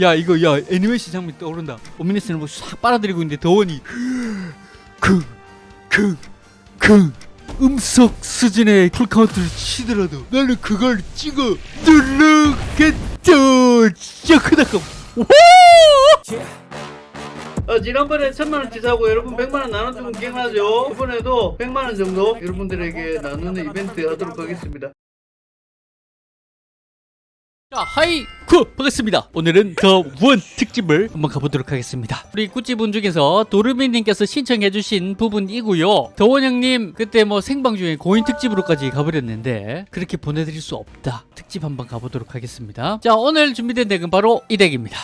야 이거 야 애니메이션 장면 떠오른다. 오미니스는 뭐싹 빨아들이고 있는데 더원이 킁킁킁 음속 수준의 풀카운트를 치더라도 나는 그걸 찍어 누르겠죠. 까 어, 지난번에 천만원 치 사고 여러분 백만원 나눠주면 기억나죠? 이번에도 백만원 정도 여러분들에게 나누는 이벤트 하도록 하겠습니다 자, 하이쿠 반갑습니다. 오늘은 더 원 특집을 한번 가보도록 하겠습니다. 우리 구찌분 중에서 도르미님께서 신청해주신 부분이고요. 더원 형님 그때 뭐 생방 중에 고인 특집으로까지 가버렸는데 그렇게 보내드릴 수 없다. 특집 한번 가보도록 하겠습니다. 자, 오늘 준비된 덱은 바로 이 덱입니다.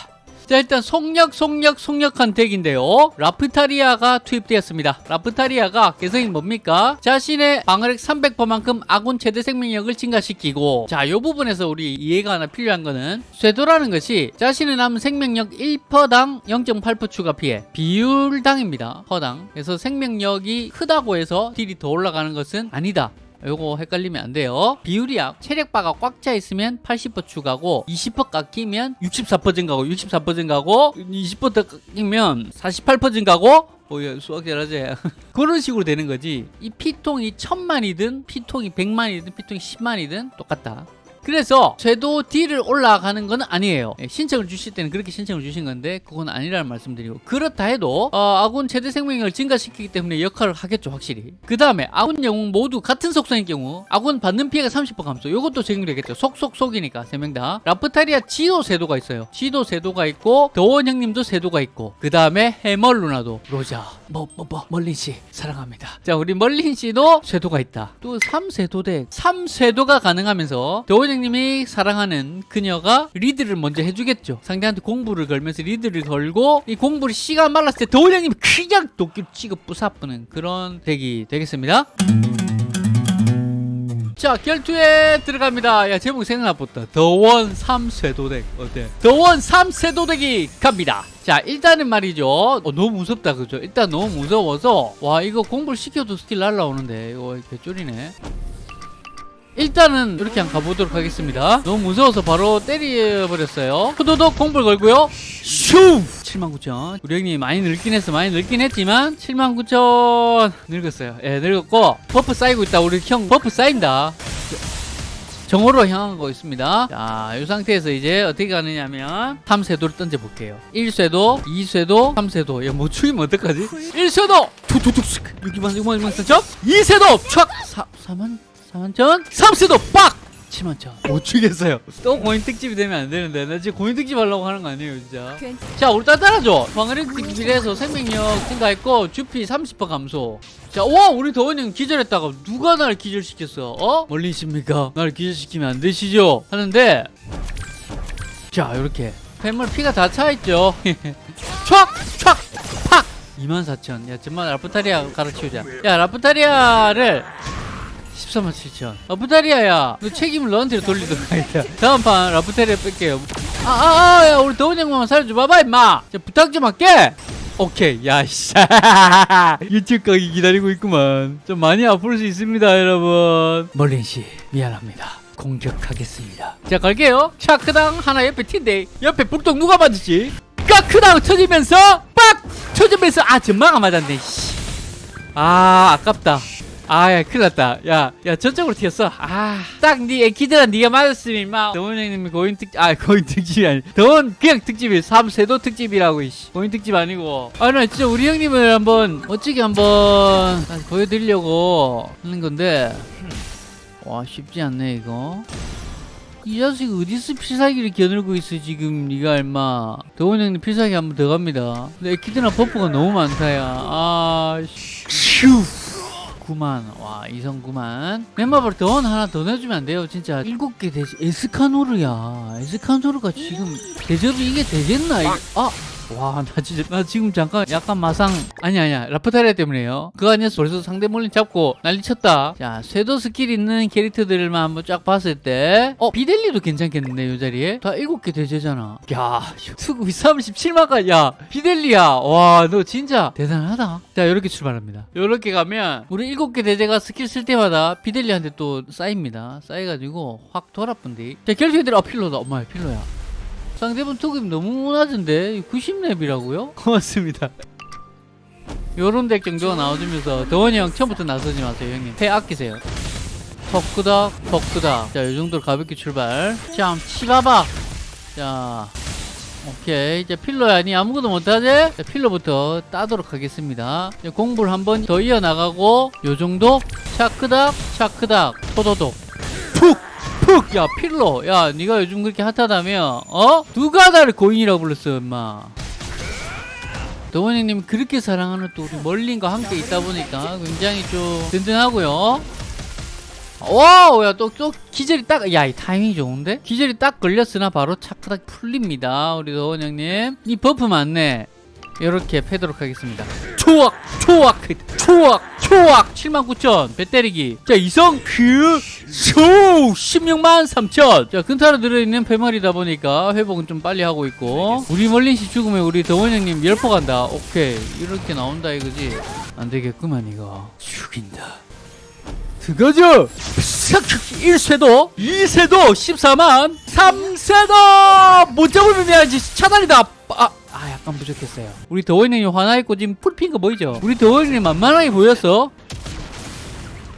자 일단 속력 속력 속력한 덱인데요. 라프타리아가 투입되었습니다. 라프타리아가 개성이 뭡니까? 자신의 방어력 300%만큼 아군 최대 생명력을 증가시키고 자이 부분에서 우리 이해가 하나 필요한 거는 쇄도라는 것이 자신의 남은 생명력 1%당 0.8% 추가 피해 비율당입니다. 퍼당. 그래서 생명력이 크다고 해서 딜이 더 올라가는 것은 아니다 요거 헷갈리면 안 돼요. 비율이 약 체력바가 꽉 차 있으면 80% 추가고 20% 깎이면 64% 증가고 64% 증가고 20% 깎이면 48% 증가고. 오야 수학 잘하지 그런 식으로 되는 거지. 이 피통이 천만이든 피통이 백만이든 피통이 십만이든 똑같다 그래서 쇄도 D를 올라가는 건 아니에요. 예, 신청을 주실 때는 그렇게 신청을 주신 건데 그건 아니라는 말씀드리고 그렇다 해도 어, 아군 최대 생명력을 증가시키기 때문에 역할을 하겠죠 확실히. 그 다음에 아군 영웅 모두 같은 속성인 경우 아군 받는 피해가 30% 감소. 이것도 적용되겠죠. 속속속이니까 세 명 다. 라프타리아 지도 세도가 있어요. 지도 세도가 있고 더원 형님도 세도가 있고 그 다음에 해멀 누나도. 로자 뭐뭐 뭐 멀린 씨 사랑합니다. 자 우리 멀린 씨도 쇄도가 있다. 또 3쇄도대 3쇄도가 가능하면서 더원 형님이 사랑하는 그녀가 리드를 먼저 해주겠죠. 상대한테 공부를 걸면서 리드를 걸고 이 공부를 씨가 말랐을 때 더원 형님이 그냥 찍어 부사뿌는 그런 덱이 되겠습니다. 자 결투에 들어갑니다. 야 제목 생각나봤다. 더원 3쇄도덱. 어때? 더원 3쇄도덱이 갑니다. 자 일단은 말이죠. 어, 너무 무섭다 그죠? 일단 너무 무서워서. 와 이거 공부를 시켜도 스킬 날라오는데. 이거 개쫄이네 일단은 이렇게 한번 가보도록 하겠습니다. 너무 무서워서 바로 때려버렸어요. 후도독 공불 걸고요. 슝! 79,000 우리 형님 많이 늙긴 했어 많이 늙긴 했지만 79,000 늙었어요. 예 늙었고 버프 쌓이고 있다. 우리 형 버프 쌓인다. 정오로 향하고 있습니다. 자, 이 상태에서 이제 어떻게 가느냐면 3쇄도를 던져볼게요. 1쇄도, 2쇄도, 3쇄도. 야, 뭐 추이면 어떡하지? 1쇄도! 툭툭툭. 6만 6만 6만 3천 2쇄도! 촥! 4, 4만 4만 천 3쇄도 빡! 7만 천. 못 추겠어요. 또 고인 특집이 되면 안 되는데. 나 지금 고인 특집 하려고 하는 거 아니에요, 진짜. 자, 우리 따라줘. 방어력 특집에서 생명력 증가했고, 주피 30% 감소. 자, 와, 우리 더원 형 기절했다가 누가 날 기절시켰어? 어? 멀리십니까? 날 기절시키면 안 되시죠? 하는데, 자, 이렇게. 팬물 피가 다 차있죠? 촥! 촥! 팍! 24,000. 야, 정말 라프타리아 가르치우자. 야, 라프타리아를 13만 7천. 라프타리아야. 너 책임을 너한테 돌리도록 하겠다. 다음 판 라프타리아 뺄게요. 아아아 야 우리 더운 형만 살려줘 봐봐 임마. 자, 부탁 좀 할게. 오케이 야씨. 유튜브 가기 기다리고 있구만. 좀 많이 아플 수 있습니다 여러분. 멀린씨 미안합니다. 공격하겠습니다. 자 갈게요. 차크당 하나 옆에 튄데 옆에 불똥 누가 맞았지? 까크당 터지면서 빡! 터지면서 아 전망아 맞았네 씨. 아 아깝다 아야 큰일 났다. 야야 저쪽으로 튀었어? 아딱네 애기들아 네가 맞았으면 임마. 더원 형님이 고인 특아 고인 특집이 아니 더원 그냥 특집이 삼세도 특집이라고 이씨. 고인 특집 아니고. 아나 진짜 우리 형님을 한번 멋지게 한번 보여드리려고 하는 건데. 와 쉽지 않네 이거. 이 자식 어디서 필살기를 겨누고 있어 지금 니가 얼마. 더원 형님 필살기 한번 더 갑니다. 근데 애기들아 버프가 너무 많다 야. 아 슈. 9만. 와 이성 9만. 멤버볼 더원 하나 더 내주면 안 돼요 진짜. 일곱 개 되지 에스카노르야. 에스카노르가 지금 대접이 이게 되겠나 이게? 아 와 나 진짜 나 지금 잠깐 약간 마상 아니 아니야. 라프타리아 때문에요. 그거 아니었어 벌써 상대 몰린 잡고 난리 쳤다. 자 쇄도 스킬 있는 캐릭터들만 한번 쫙 봤을 때어 비델리도 괜찮겠는데 이 자리에? 다 일곱 개 대제잖아. 야 수급이 37만까지 야 비델리야. 와 너 진짜 대단하다. 자 이렇게 출발합니다. 이렇게 가면 우리 일곱 개 대제가 스킬 쓸 때마다 비델리한테 또 쌓입니다. 쌓여가지고 확 돌아쁜데. 자 결투애들 아 필로다. 엄마야 필로야 상대분 투급 너무 낮은데? 90렙이라고요? 고맙습니다. 요런 덱 정도가 나와주면서 더원이 형 처음부터 나서지 마세요 형님. 패 아끼세요. 턱끄덕 턱끄덕. 자이 정도로 가볍게 출발. 자 치봐봐. 자 오케이. 이제 필러야. 니 아무것도 못하지? 자, 필러부터 따도록 하겠습니다. 공부를 한 번 더 이어나가고 요 정도. 차크닥 차크닥. 토도독. 푹 푹 야 필로. 야 니가 요즘 그렇게 핫하다며? 어? 누가 나를 고인이라고 불렀어 임마? 더원 형님 그렇게 사랑하는 또 우리 멀린과 함께 있다 보니까 굉장히 좀 든든하고요. 와우 야또 또 기절이 딱 야 이 타이밍이 좋은데? 기절이 딱 걸렸으나 바로 차크닥 풀립니다 우리 더원 형님. 이 버프 맞네 이렇게 패도록 하겠습니다. 초악 초악 초악 초악 79,000 배 때리기. 자 이성 그쇼 16만 3천. 자 근타로 들어있는 패머리다 보니까 회복은 좀 빨리 하고 있고. 우리 멀린씨 죽으면 우리 더원 형님 열포 간다. 오케이. 이렇게 나온다 이거지? 안 되겠구만 이거. 죽인다. 들어가죠 1쇄도 2쇄도 14만 3쇄도! 못 잡으면 해야지. 차단이다. 아, 아 약간 부족했어요 우리 더원이 화나있고 지금 거 보이죠 우리 더원이 만만하게 보였어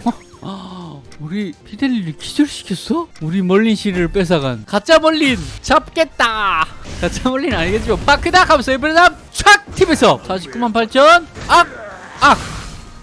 어? 아, 우리 피델리를 기절시켰어? 우리 멀린 씨를 뺏어간 가짜 멀린 잡겠다 가짜 멀린 아니겠지만 파크닥 하면서 이번에 촥 팁에서 49만 8천 악! 악!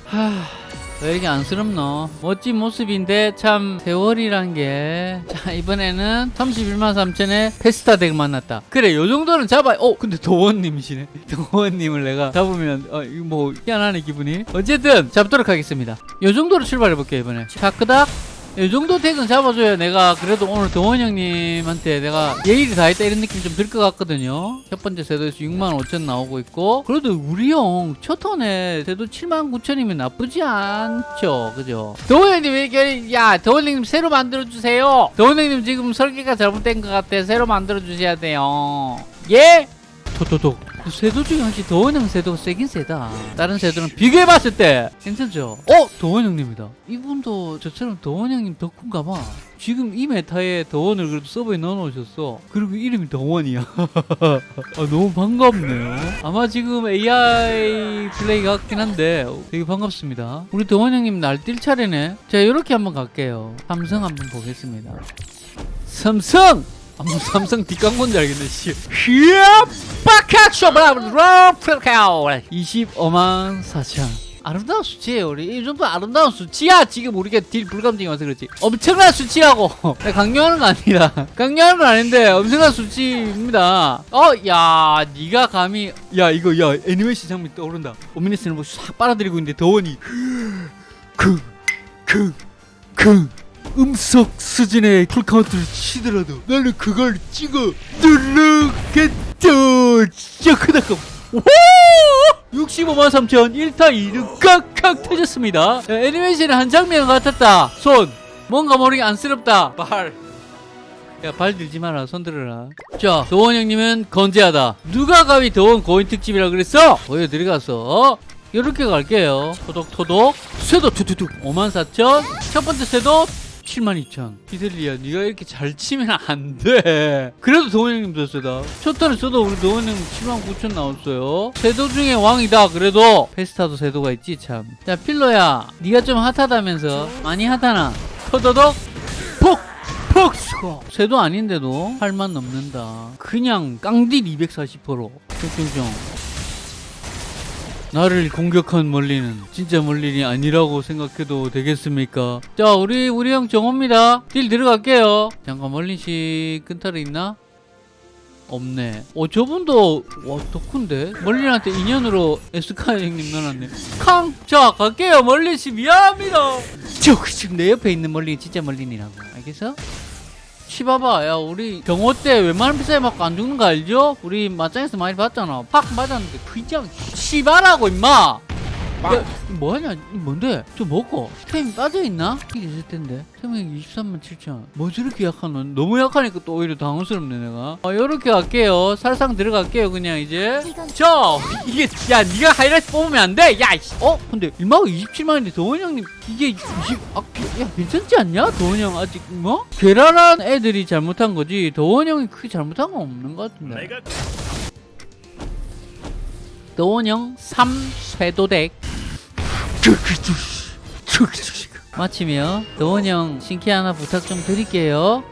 하... 왜 이렇게 안쓰럽노? 멋진 모습인데 참 세월이란 게. 자 이번에는 31만 3천에 페스타 덱 만났다. 그래 요 정도는 잡아. 어 근데 도원님이시네. 도원님을 내가 잡으면 어 뭐 희한하네 기분이. 어쨌든 잡도록 하겠습니다. 요 정도로 출발해 볼게요 이번에. 차크닥. 이 정도 덱은 잡아줘야 내가 그래도 오늘 동원 형님한테 내가 예의를 다했다 이런 느낌 좀 들 것 같거든요. 첫 번째 세도에서 6만 5천 나오고 있고 그래도 우리 형 첫 턴에 세도 7만 9천이면 나쁘지 않죠. 그죠? 동원 형님 이렇게 야 동원 형님 새로 만들어주세요. 동원 형님 지금 설계가 잘못된 것 같아. 새로 만들어주셔야 돼요. 예? 토토독. 세도 중에 확실히 더원 형 세도가 세긴 세다. 다른 세도랑 비교해봤을 때 괜찮죠? 어? 더원 형님이다. 이분도 저처럼 더원 형님 덕후인가 봐. 지금 이 meta에 더원을 그래도 서버에 넣어놓으셨어. 그리고 이름이 더원이야. 아, 너무 반갑네요. 아마 지금 AI 플레이 같긴 한데 되게 반갑습니다. 우리 더원 형님 날 뛸 차례네. 자 이렇게 한번 갈게요. 삼성 한번 보겠습니다. 삼성! 삼성 뒷광고인 줄 알겠네, 씨. 히야! 빠카쇼! 브라브라! 프라카오! 25만 4천. 아름다운 수치예요, 우리. 이 정도 아름다운 수치야! 지금 우리가 딜 불감증이 와서 그렇지. 엄청난 수치라고! 내가 강요하는 거 아니라. 강요하는 건 아닌데, 엄청난 수치입니다. 어, 야, 니가 감히. 야, 이거, 야, 애니메이션 장면 떠오른다. 오미니스는 뭐싹 빨아들이고 있는데, 더원이. 그, 그, 그. 음속 수준의 풀카운트를 치더라도 나는 그걸 찍어 누르겠죠 진짜 크다고 65만 3천 1타 2등 깍깍 터졌습니다 야, 애니메이션의 한 장면 같았다 손 뭔가 모르게 안쓰럽다 발 야, 발 들지 마라. 손 들어라. 자, 도원 형님은 건재하다. 누가 가위 도원 고인 특집이라 그랬어? 보여드리겠어. 이렇게 갈게요. 토독토독. 쇠도 투투툭. 54,000. 첫 번째 쇠도 72,000 피델리야 네가 이렇게 잘 치면 안돼. 그래도 도원 형님도 세다. 첫 턴에 써도 우리 도원 형님 79,000 나왔어요. 세도 중에 왕이다 그래도. 페스타도 세도가 있지 참자 필러야 네가 좀 핫하다면서. 많이 핫하나? 토도독 폭! 폭! 수고 세도 아닌데도 8만 넘는다. 그냥 깡딜 240% 쭉쭉쭉 나를 공격한 멀리는 진짜 멀린이 아니라고 생각해도 되겠습니까? 자, 우리 우리 형 정호입니다. 딜 들어갈게요. 잠깐 멀린씨 끈타르 있나? 없네. 어, 저분도 와 덕후인데 멀린한테 인연으로 에스카 형님 넣어놨네. 캉! 자, 갈게요. 멀린씨 미안합니다. 저 지금 내 옆에 있는 멀린이 진짜 멀린이라고. 알겠어? 치봐봐 야 우리 경호 때 웬만한 비싸게 맞고 안 죽는 거 알죠? 우리 맞짱에서 많이 봤잖아 팍 맞았는데 그냥 치바라고 임마 야, 뭐하냐? 이 뭔데? 좀 먹고. 템 빠져있나? 이게 있을 텐데. 템이 23만 7천. 뭐 저렇게 약하노? 너무 약하니까 또 오히려 당황스럽네, 내가. 어, 요렇게 갈게요. 살상 들어갈게요, 그냥 이제. 자, 이게, 야, 니가 하이라이트 뽑으면 안 돼! 야, 이씨. 어? 근데, 일마가 27만인데, 도원 형님, 이게 20, 아, 야, 괜찮지 않냐? 도원 형 아직, 뭐? 괴랄한 애들이 잘못한 거지, 도원 형이 크게 잘못한 건 없는 것 같은데. 도원 형 3쇄도덱 마치며 도원형 신캐 하나 부탁 좀 드릴게요